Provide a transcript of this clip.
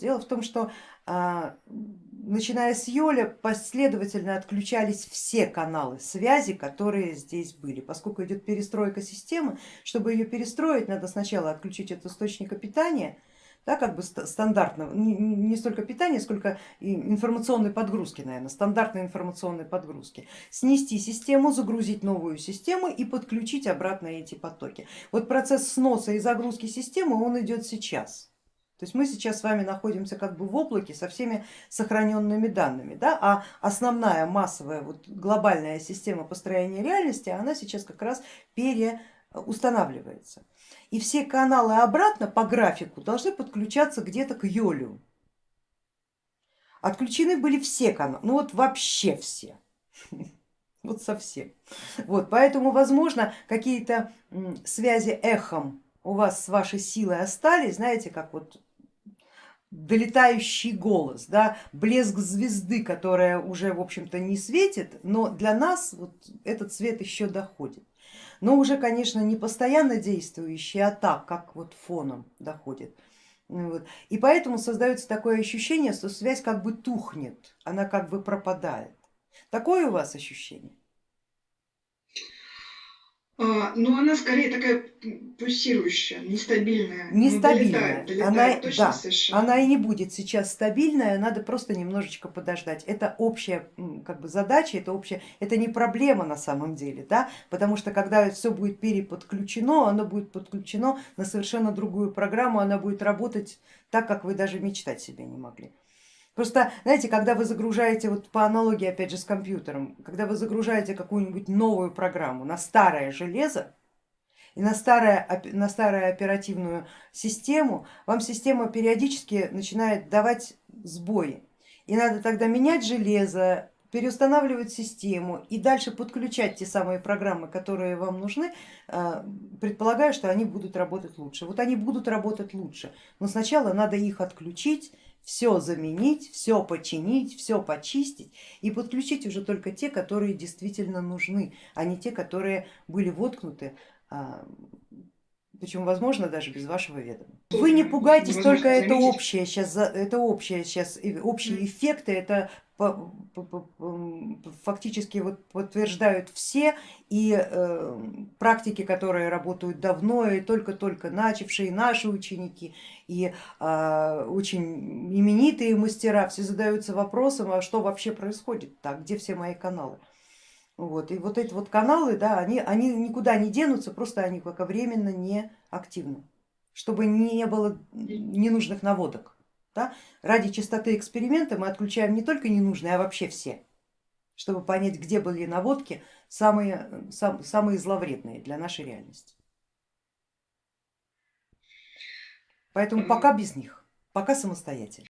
Дело в том, что а, начиная с Йоля последовательно отключались все каналы связи, которые здесь были. Поскольку идет перестройка системы, чтобы ее перестроить, надо сначала отключить от источника питания, да, как бы стандартного, не, столько питания, сколько информационной подгрузки, наверное, стандартной информационной подгрузки, снести систему, загрузить новую систему и подключить обратно эти потоки. Вот процесс сноса и загрузки системы, он идет сейчас. То есть мы сейчас с вами находимся как бы в облаке со всеми сохраненными данными, да? а основная массовая вот глобальная система построения реальности, она сейчас как раз переустанавливается. И все каналы обратно по графику должны подключаться где-то к Йолю. Отключены были все каналы, ну вот вообще все, вот совсем. Вот, поэтому, возможно, какие-то связи эхом у вас с вашей силой остались, знаете, как вот долетающий голос, да, блеск звезды, которая уже в общем-то не светит, но для нас вот этот свет еще доходит. Но уже, конечно, не постоянно действующий, а так, как вот фоном доходит. Вот. И поэтому создается такое ощущение, что связь как бы тухнет, она как бы пропадает. Такое у вас ощущение? А, но она скорее такая пульсирующая, нестабильная. Нестабильная. Долетает, долетает, она, да, совершенно. она и не будет сейчас стабильная, надо просто немножечко подождать. Это общая как бы, задача, это общая, это не проблема на самом деле, да? потому что когда все будет переподключено, оно будет подключено на совершенно другую программу, она будет работать так, как вы даже мечтать себе не могли. Просто, знаете, когда вы загружаете, вот по аналогии опять же с компьютером, когда вы загружаете какую-нибудь новую программу на старое железо и на, старое, на старую оперативную систему, вам система периодически начинает давать сбои. И надо тогда менять железо, переустанавливать систему и дальше подключать те самые программы, которые вам нужны, э, предполагая, что они будут работать лучше. Вот они будут работать лучше, но сначала надо их отключить, все заменить, все починить, все почистить и подключить уже только те, которые действительно нужны, а не те, которые были воткнуты, а, причем возможно даже без вашего ведома. Вы не пугайтесь, только это общее сейчас, это общее сейчас, общие эффекты, это фактически вот подтверждают все и э, практики, которые работают давно и только-только начавшие наши ученики и э, очень именитые мастера, все задаются вопросом, а что вообще происходит так, где все мои каналы. Вот. И вот эти вот каналы, да, они, они никуда не денутся, просто они пока временно не активны, чтобы не было ненужных наводок. Да? Ради чистоты эксперимента мы отключаем не только ненужные, а вообще все, чтобы понять, где были наводки самые, сам, самые зловредные для нашей реальности. Поэтому пока без них, пока самостоятельно.